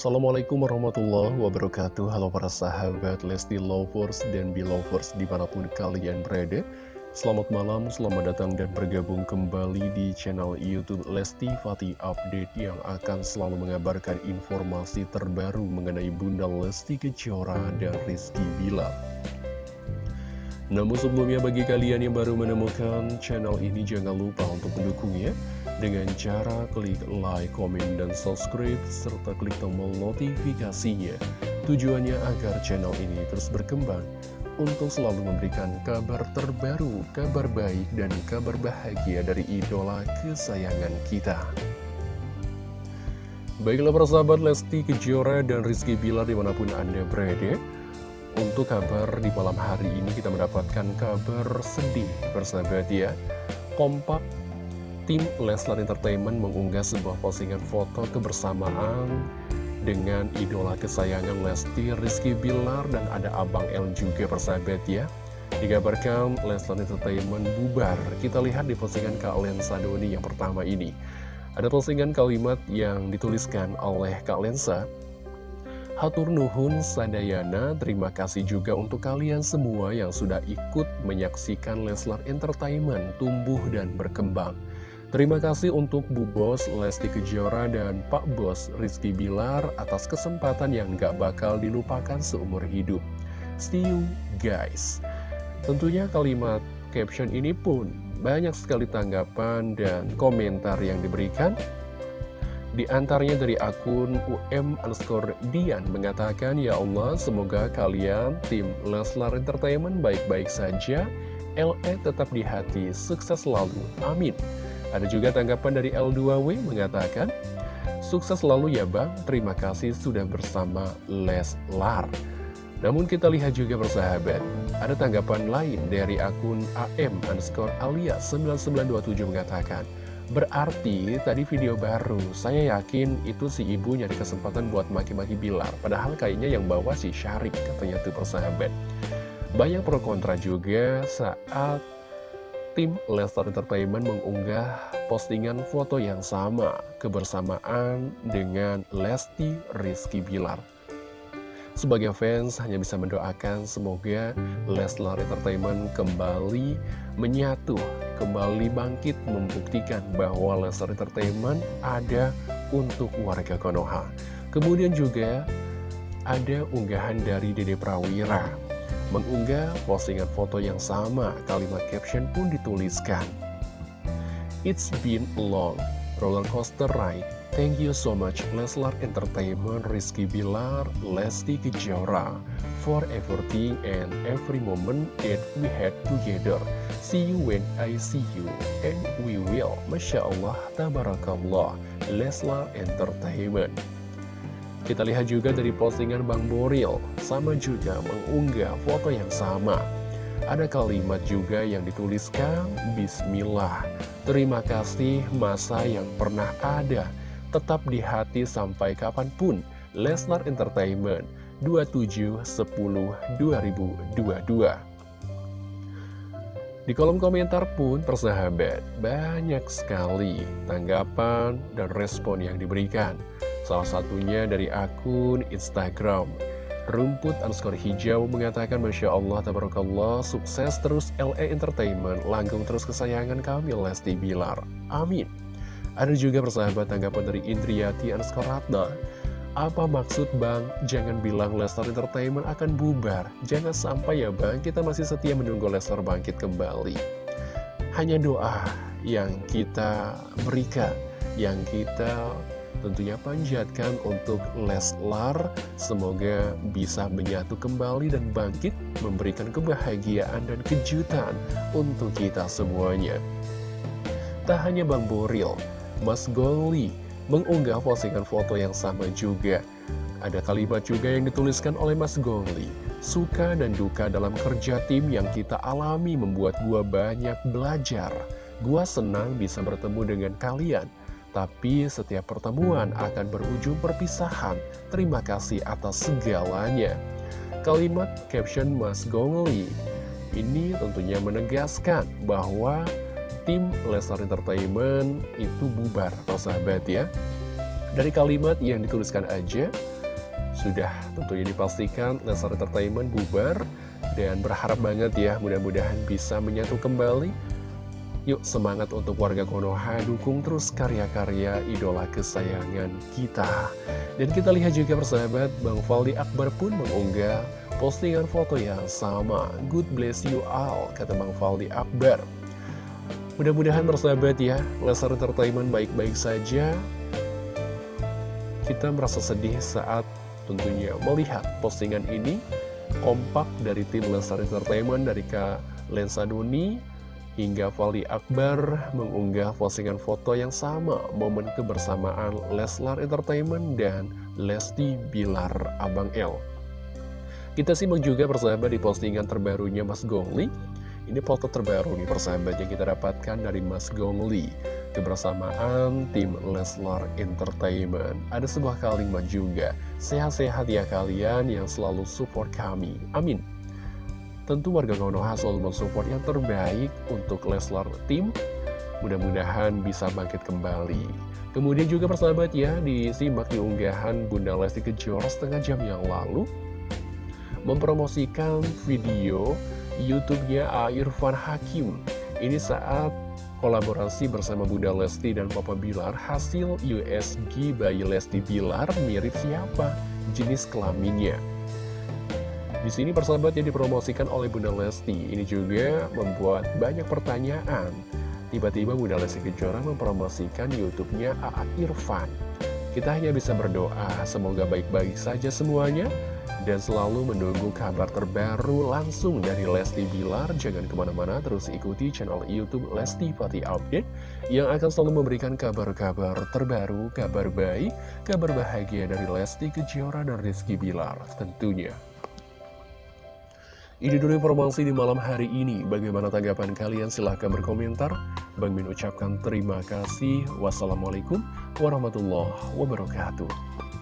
Assalamualaikum warahmatullahi wabarakatuh. Halo para sahabat Lesti Lovers dan Belovers di mana pun kalian berada. Selamat malam, selamat datang dan bergabung kembali di channel Youtube Lesti Fatih Update Yang akan selalu mengabarkan informasi terbaru mengenai Bunda Lesti Kejora dan Rizky Bilar namun sebelumnya bagi kalian yang baru menemukan channel ini jangan lupa untuk mendukungnya dengan cara klik like, komen, dan subscribe, serta klik tombol notifikasinya. Tujuannya agar channel ini terus berkembang untuk selalu memberikan kabar terbaru, kabar baik, dan kabar bahagia dari idola kesayangan kita. Baiklah persahabat Lesti Kejora dan Rizky Bilar di mana pun Anda berada. Untuk kabar di malam hari ini kita mendapatkan kabar sedih persahabat ya. Kompak tim Leslar Entertainment mengunggah sebuah postingan foto kebersamaan dengan idola kesayangan Lesti, Rizky Bilar, dan ada Abang L juga persahabat ya. Dikabarkan Leslar Entertainment bubar. Kita lihat di postingan Kak Lensa Doni yang pertama ini. Ada postingan kalimat yang dituliskan oleh Kak Lensa. Hatur Nuhun Sadayana, terima kasih juga untuk kalian semua yang sudah ikut menyaksikan Leslar Entertainment tumbuh dan berkembang. Terima kasih untuk Bu Bos Lesti Kejora dan Pak Bos Rizky Bilar atas kesempatan yang gak bakal dilupakan seumur hidup. See you guys. Tentunya kalimat caption ini pun banyak sekali tanggapan dan komentar yang diberikan. Di antaranya dari akun UM underscore Dian mengatakan, Ya Allah, semoga kalian tim Leslar Entertainment baik-baik saja, LE tetap di hati, sukses selalu, amin. Ada juga tanggapan dari L2W mengatakan, Sukses selalu ya Bang, terima kasih sudah bersama Leslar. Namun kita lihat juga bersahabat, ada tanggapan lain dari akun AM underscore alias 9927 mengatakan, Berarti tadi video baru, saya yakin itu si ibu nyari kesempatan buat maki-maki Bilar. Padahal kayaknya yang bawa si Syarik katanya tuh persahabat. Banyak pro kontra juga saat tim Lestar Entertainment mengunggah postingan foto yang sama kebersamaan dengan Lesti Rizky Bilar. Sebagai fans hanya bisa mendoakan semoga Leslar Entertainment kembali menyatu, kembali bangkit membuktikan bahwa Leslar Entertainment ada untuk warga Konoha. Kemudian juga ada unggahan dari Dede Prawira mengunggah postingan foto yang sama, kalimat caption pun dituliskan. It's been long roller coaster ride. Thank you so much Leslar Entertainment, Rizky Bilar, Lesti Kejora for everything and every moment that we had together. See you when I see you and we will. Masya Allah, Tabarakallah, Leslar Entertainment. Kita lihat juga dari postingan Bang Boril, sama juga mengunggah foto yang sama. Ada kalimat juga yang dituliskan, Bismillah, terima kasih masa yang pernah ada, tetap di hati sampai kapan pun, Lesnar Entertainment, 27-10-2022. Di kolom komentar pun persahabat, banyak sekali tanggapan dan respon yang diberikan. Salah satunya dari akun Instagram Rumput underscore hijau mengatakan Masya Allah, Tabarakallah, sukses terus LE Entertainment, langgung terus kesayangan kami Lesti Bilar. Amin. Ada juga persahabat tanggapan dari Indriati underscore Ratna. Apa maksud Bang? Jangan bilang Lester Entertainment akan bubar. Jangan sampai ya Bang, kita masih setia menunggu Lester bangkit kembali. Hanya doa yang kita berikan, yang kita tentunya panjatkan untuk Leslar semoga bisa menyatu kembali dan bangkit memberikan kebahagiaan dan kejutan untuk kita semuanya tak hanya Bang Boril Mas Goli mengunggah postingan foto yang sama juga ada kalimat juga yang dituliskan oleh Mas Goli Suka dan duka dalam kerja tim yang kita alami membuat gua banyak belajar Gua senang bisa bertemu dengan kalian tapi setiap pertemuan akan berujung perpisahan. Terima kasih atas segalanya. Kalimat caption Mas Gongli ini tentunya menegaskan bahwa tim Lesnar Entertainment itu bubar, atau sahabat ya. Dari kalimat yang dituliskan aja, sudah tentunya dipastikan Leslar Entertainment bubar dan berharap banget ya mudah-mudahan bisa menyatu kembali Yuk semangat untuk warga Konoha, dukung terus karya-karya idola kesayangan kita. Dan kita lihat juga persahabat, Bang Faldi Akbar pun mengunggah postingan foto yang sama. Good bless you all, kata Bang Faldi Akbar. Mudah-mudahan persahabat ya, Lesar Entertainment baik-baik saja. Kita merasa sedih saat tentunya melihat postingan ini kompak dari tim Lesar Entertainment dari Kak Lensa Duni hingga Fali Akbar mengunggah postingan foto yang sama momen kebersamaan Leslar Entertainment dan Lesti Bilar Abang L. Kita simak juga persahabat di postingan terbarunya Mas Gongli. Ini foto terbaru nih persahabat yang kita dapatkan dari Mas Gongli. Kebersamaan tim Leslar Entertainment. Ada sebuah kalimat juga, sehat-sehat ya kalian yang selalu support kami. Amin. Tentu warga Konoha selalu mensupport yang terbaik untuk Leslar Team. Mudah-mudahan bisa bangkit kembali. Kemudian juga persahabat ya, disimak di unggahan Bunda Lesti Kejora setengah jam yang lalu. Mempromosikan video YouTube-nya Irfan Hakim. Ini saat kolaborasi bersama Bunda Lesti dan Papa Bilar hasil USG bayi Lesti Bilar mirip siapa? Jenis kelaminnya. Di sini persahabat yang dipromosikan oleh Bunda Lesti ini juga membuat banyak pertanyaan. Tiba-tiba Bunda Lesti Kejora mempromosikan YouTube-nya AA Irfan. Kita hanya bisa berdoa semoga baik-baik saja semuanya dan selalu menunggu kabar terbaru langsung dari Lesti Bilar. Jangan ke mana-mana, terus ikuti channel Youtube Lesti Fati Update yang akan selalu memberikan kabar-kabar terbaru, kabar baik, kabar bahagia dari Lesti Kejora dan Rizky Bilar tentunya. Ini dulu informasi di malam hari ini. Bagaimana tanggapan kalian? Silahkan berkomentar. Bang Min ucapkan terima kasih. Wassalamualaikum warahmatullahi wabarakatuh.